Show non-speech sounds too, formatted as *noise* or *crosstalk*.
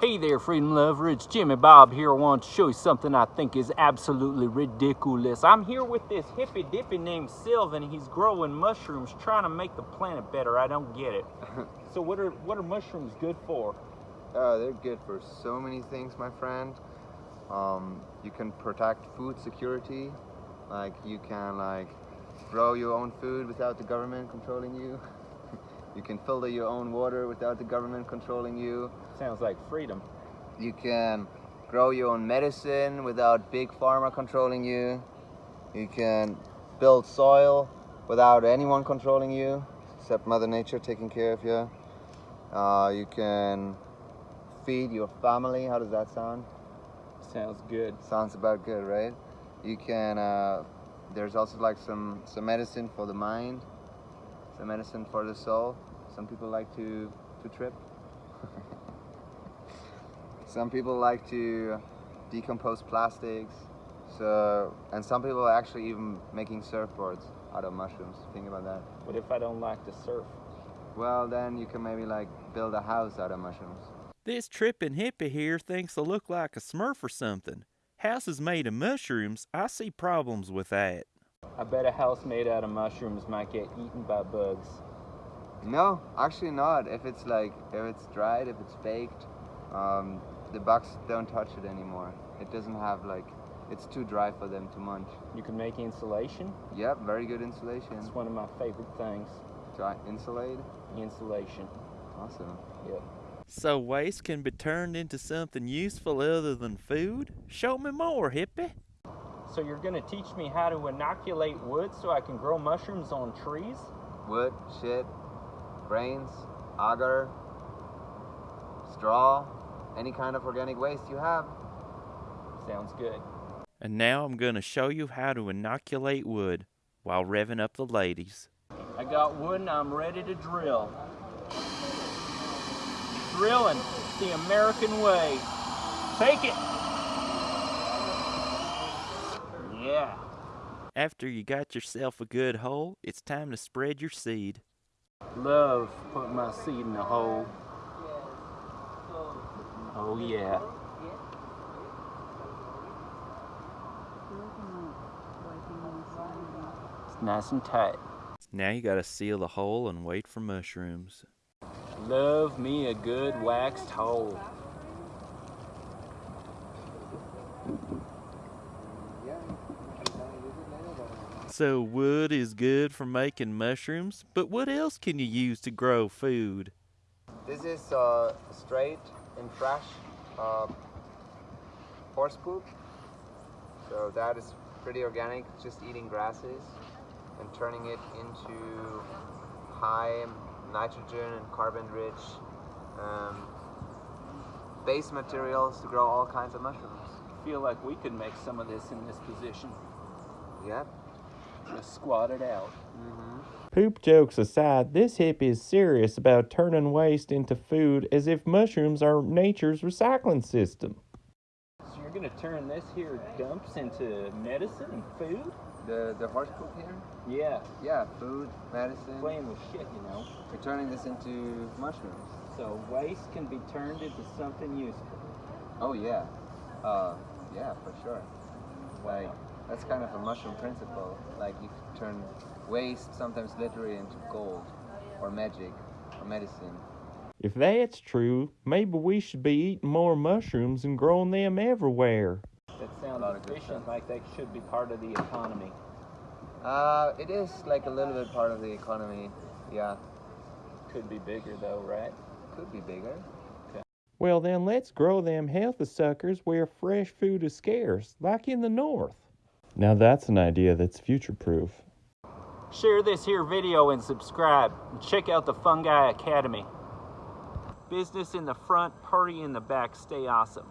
Hey there, Freedom Lover. It's Jimmy Bob here. I want to show you something I think is absolutely ridiculous. I'm here with this hippy dippy named Sylvan. He's growing mushrooms, trying to make the planet better. I don't get it. *laughs* so what are what are mushrooms good for? Uh, they're good for so many things, my friend. Um, you can protect food security. Like you can like grow your own food without the government controlling you. *laughs* You can filter your own water without the government controlling you. Sounds like freedom. You can grow your own medicine without big pharma controlling you. You can build soil without anyone controlling you, except Mother Nature taking care of you. Uh, you can feed your family. How does that sound? Sounds good. Sounds about good, right? You can. Uh, there's also like some some medicine for the mind the medicine for the soul. Some people like to, to trip. some people like to decompose plastics. So, and some people are actually even making surfboards out of mushrooms. Think about that. What if I don't like to surf? Well, then you can maybe like build a house out of mushrooms. This tripping hippie here thinks I look like a smurf or something. Houses made of mushrooms, I see problems with that. I bet a house made out of mushrooms might get eaten by bugs. No, actually not. If it's like, if it's dried, if it's baked, um, the bugs don't touch it anymore. It doesn't have like, it's too dry for them to munch. You can make insulation? Yep, very good insulation. It's one of my favorite things. Dry insulate? Insulation. Awesome. Yep. So waste can be turned into something useful other than food? Show me more, hippie. So you're going to teach me how to inoculate wood so I can grow mushrooms on trees? Wood, shit, brains, agar, straw, any kind of organic waste you have. Sounds good. And now I'm going to show you how to inoculate wood while revving up the ladies. I got wood and I'm ready to drill. Drilling the American way. Take it! Yeah. After you got yourself a good hole, it's time to spread your seed. Love putting my seed in the hole. Oh yeah. It's nice and tight. Now you gotta seal the hole and wait for mushrooms. Love me a good waxed hole. So wood is good for making mushrooms, but what else can you use to grow food? This is uh, straight and fresh uh, horse poop. So that is pretty organic, just eating grasses and turning it into high nitrogen and carbon rich um, base materials to grow all kinds of mushrooms. I feel like we could make some of this in this position. Yep. Just squat it out. Mm -hmm. Poop jokes aside, this hippie is serious about turning waste into food as if mushrooms are nature's recycling system. So you're gonna turn this here dumps into medicine and food? The the horse poop here? Yeah. Yeah, food, medicine. Playing with shit, you know. We're turning this into mushrooms. So waste can be turned into something useful. Oh yeah. Uh, yeah, for sure. Like that's kind of a mushroom principle. Like you turn waste, sometimes literally, into gold, or magic, or medicine. If that's true, maybe we should be eating more mushrooms and growing them everywhere. That sounds efficient, like they should be part of the economy. Uh, it is like a little bit part of the economy, yeah. Could be bigger though, right? Could be bigger. Well then let's grow them healthy suckers where fresh food is scarce, like in the north. Now that's an idea that's future-proof. Share this here video and subscribe. And check out the Fungi Academy. Business in the front, party in the back. Stay awesome.